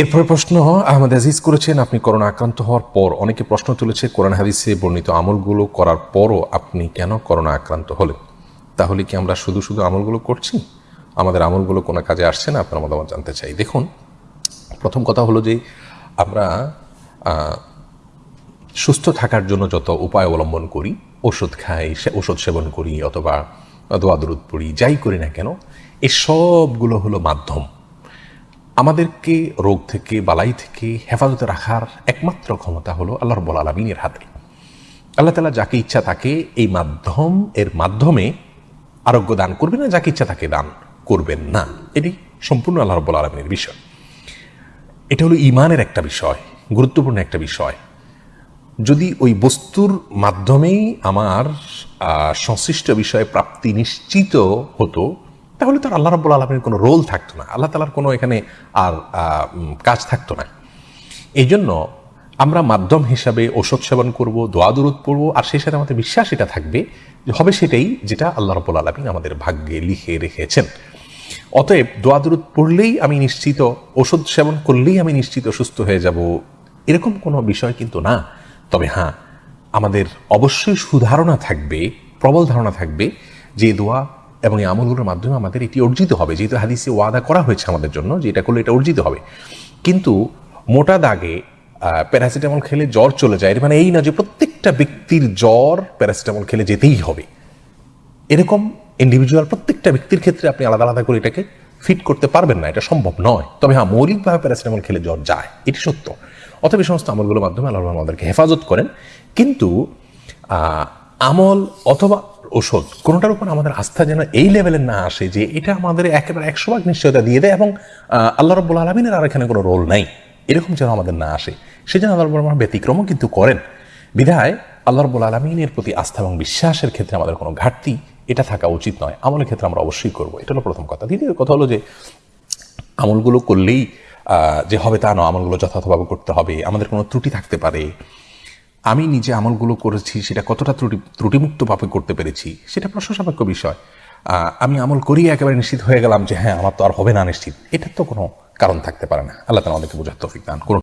এরপরে প্রশ্ন, আহমদ আজিজ করেছেন আপনি করোনা আক্রান্ত হওয়ার পর। অনেকে প্রশ্ন তুলেছে, কোরআন হাদিসে বর্ণিত আমলগুলো করার পরও আপনি কেন করোনা আক্রান্ত হলেন? তাহলে কি আমরা শুধু শুধু আমলগুলো করছি? আমাদের আমলগুলো কোনো কাজে আসছে না? আপনার মতামত জানতে চাই। দেখুন, প্রথম কথা হলো যে আমরা সুস্থ থাকার জন্য যত উপায় অবলম্বন করি, ওষুধ খাই ওষুধ সেবন করি, অথবা দোয়া দরুদ পড়ি, যাই করি না কেন এই সবগুলো হলো মাধ্যম। আমাদেরকে রোগ থেকে, বালাই থেকে হেফাজতে রাখার একমাত্র ক্ষমতা হলো আল্লাহ রব্বুল আলমিনের হাতে। আল্লাহ তালা যাকে ইচ্ছা তাকে এই মাধ্যম, এর মাধ্যমে আরোগ্য দান করবেন না, যাকে ইচ্ছা তাকে দান করবেন না। এটি সম্পূর্ণ আল্লাহ রব্বুল আলমিনের বিষয়। এটা হলো ইমানের একটা বিষয়, গুরুত্বপূর্ণ একটা বিষয়। যদি ওই বস্তুর মাধ্যমেই আমার সংশ্লিষ্ট বিষয়ে প্রাপ্তি নিশ্চিত হতো তাহলে তো আর আল্লাহ রাব্বুল আলমের কোনো রোল থাকতো না। আল্লাহ তালার কোনো এখানে আর কাজ থাকতো না। এই জন্য আমরা মাধ্যম হিসাবে ওষুধ সেবন করব, দোয়া দূরত পড়ব, আর সেই সাথে আমাদের বিশ্বাস এটা থাকবে যে হবে সেটাই যেটা আল্লাহ রব্বুল আলমিন আমাদের ভাগ্যে লিখে রেখেছেন। অতএব দোয়া দূরত পড়লেই আমি নিশ্চিত, ওষুধ সেবন করলেই আমি নিশ্চিত সুস্থ হয়ে যাব। এরকম কোনো বিষয় কিন্তু না। তবে হ্যাঁ আমাদের অবশ্যই সুধারণা থাকবে, প্রবল ধারণা থাকবে যে দোয়া এবং এই আমলগুলোর মাধ্যমে আমাদের এটি অর্জিত হবে। যেহেতু হাদিসে ওয়াদা করা হয়েছে আমাদের জন্য যে এটা করলে এটা অর্জিত হবে। কিন্তু মোটা দাগে প্যারাসিটামল খেলে জ্বর চলে যায়। এর মানে এই না যে প্রত্যেকটা ব্যক্তির জ্বর প্যারাসিটামল খেলে যেতেই হবে। এরকম ইন্ডিভিজুয়াল প্রত্যেকটা ব্যক্তির ক্ষেত্রে আপনি আলাদা আলাদা করে এটাকে ফিট করতে পারবেন না। এটা সম্ভব নয়। তবে হ্যাঁ মৌলিকভাবে প্যারাসিটামল খেলে জ্বর যায়। এটি সত্য। অতএব এই সমস্ত আমলগুলোর মাধ্যমে আল্লাহ আমাদেরকে হেফাজত করেন। কিন্তু আমল অথবা ওষুধ কোনোটার উপর আমাদের আস্থা যেন এই লেভেলের না আসে যে এটা আমাদের একেবারে একশো ভাগ নিশ্চয়তা দিয়ে দেয় এবং আল্লাহ রব্বুল আলমিনের আর এখানে কোনো রোল নাই। এরকম যেন আমাদের না আসে। সেজন্য আল্লাহ রব্বুল ব্যতিক্রমও কিন্তু করেন। বিধায় আল্লাহ রব্বুল আলমিনের প্রতি আস্থা এবং বিশ্বাসের ক্ষেত্রে আমাদের কোনো ঘাটতি এটা থাকা উচিত নয়। আমলের ক্ষেত্রে আমরা অবশ্যই করব। এটা হলো প্রথম কথা। দ্বিতীয় কথা হলো যে, আমলগুলো করলেই যে হবে তা নয়। আমলগুলো যথাযথভাবে করতে হবে। আমাদের কোনো ত্রুটি থাকতে পারে। আমি নিজে আমলগুলো করেছি, সেটা কতটা ত্রুটি, ত্রুটিমুক্তভাবে করতে পেরেছি, সেটা প্রশংসাপেক্ষ বিষয়। আমি আমল করি একেবারে নিশ্চিত হয়ে গেলাম যে হ্যাঁ আমার তো আর হবে না নিশ্চিত। এটার তো কোনো কারণ থাকতে পারে না। আল্লাহ তালা আমাদেরকে বোঝার তৌফিক দান করুন।